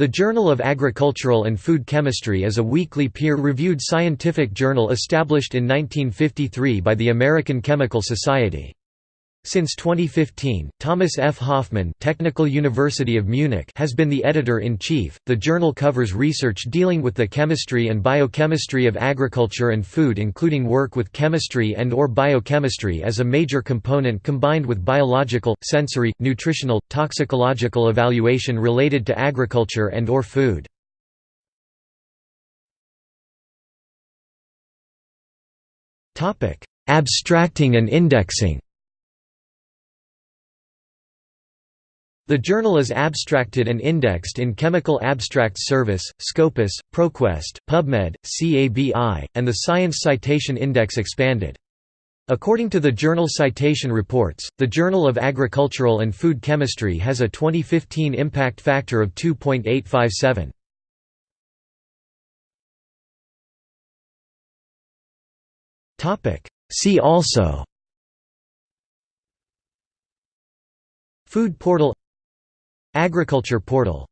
The Journal of Agricultural and Food Chemistry is a weekly peer-reviewed scientific journal established in 1953 by the American Chemical Society. Since 2015, Thomas F. Hofmann Technical University of Munich has been the editor-in-chief. The journal covers research dealing with the chemistry and biochemistry of agriculture and food including work with chemistry and or biochemistry as a major component combined with biological, sensory, nutritional, toxicological evaluation related to agriculture and or food. Abstracting and indexing The journal is abstracted and indexed in Chemical Abstracts Service, Scopus, ProQuest, PubMed, CABI, and the Science Citation Index Expanded. According to the Journal Citation Reports, the Journal of Agricultural and Food Chemistry has a 2015 impact factor of 2.857. See also Food portal Agriculture portal